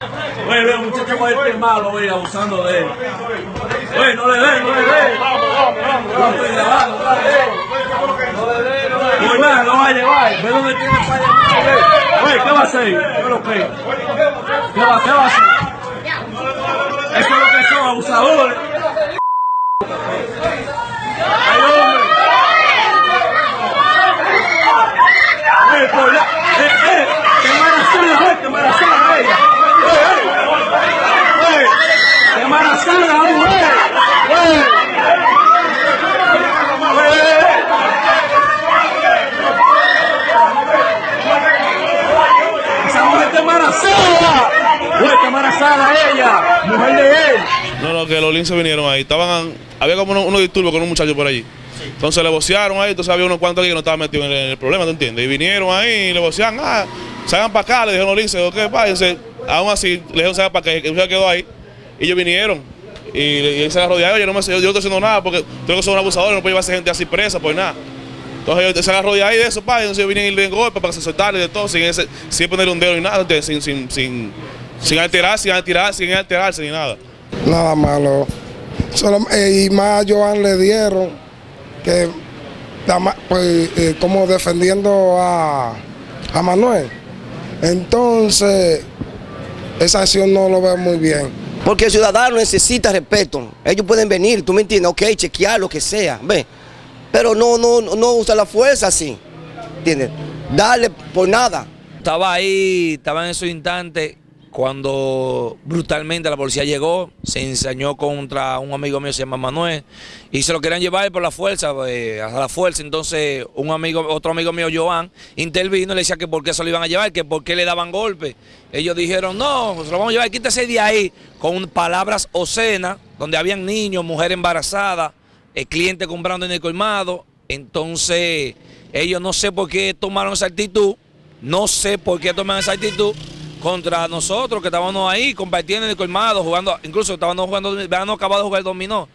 Oye, ve, muchacho a ir malo, oye, abusando de él. Oye, no le den, no le den. No estoy grabando, no le den. No le den, no le den. Nada, lo va a llevar. Ve dónde tiene para. Oye, ¿qué va a hacer? ¿Qué es lo que? ¿Qué va, qué va a hacer? Es lo que son, abusadores. Ay, hombre. Eh, por la- eh, eh, que embarazada, eh, que embarazada ella. Eh, eh, eh, que embarazada la mujer. Eh, eh, eh. Esa mujer está embarazada. Güey, está embarazada ella, No, no, que los linces vinieron ahí. Estaban, había como unos, unos disturbios con un muchacho por allí. Entonces le vocearon ahí, entonces había unos cuantos que no estaban metidos en el, el problema, ¿tú entiendes? Y vinieron ahí y le vocearon, ah, salgan para acá, le dijeron los linces, ok, páguense. Aún así, le dijeron salgan para acá, que se quedó ahí. Y ellos vinieron. Y, y él se de ahí, yo no, me, yo, yo estoy haciendo nada porque tengo que ser un abusador, no puedo llevarse gente así presa, pues nada. Entonces se agarró de ahí de eso, pa, y entonces ellos vienen y le golpe para que se soltarle de todo, sin, ese, sin ponerle un dedo ni nada, sin, sin, sin, sin alterarse, sin alterarse, sin alterarse ni nada. Nada malo. Solo, eh, y más a Joan le dieron que, pues, eh, como defendiendo a, a Manuel. Entonces, esa acción no lo veo muy bien. Porque el ciudadano necesita respeto. Ellos pueden venir, tú me entiendes, ok, chequear lo que sea, ve. Pero no, no, no usa la fuerza así, ¿entiendes? Darle por nada. Estaba ahí, estaba en esos instantes cuando brutalmente la policía llegó, se ensañó contra un amigo mío, se llama Manuel, y se lo querían llevar por la fuerza, eh, a la fuerza. Entonces, un amigo, otro amigo mío, Joan, intervino y le decía que por qué se lo iban a llevar, que por qué le daban golpes. Ellos dijeron, no, se lo vamos a llevar, quítese de ahí, con palabras obscenas, donde habían niños, mujeres embarazadas, el cliente comprando en el colmado. Entonces, ellos no sé por qué tomaron esa actitud, no sé por qué tomaron esa actitud contra nosotros que estábamos ahí compartiendo en el colmado, jugando, incluso estábamos jugando, habíamos acabado de jugar dominó.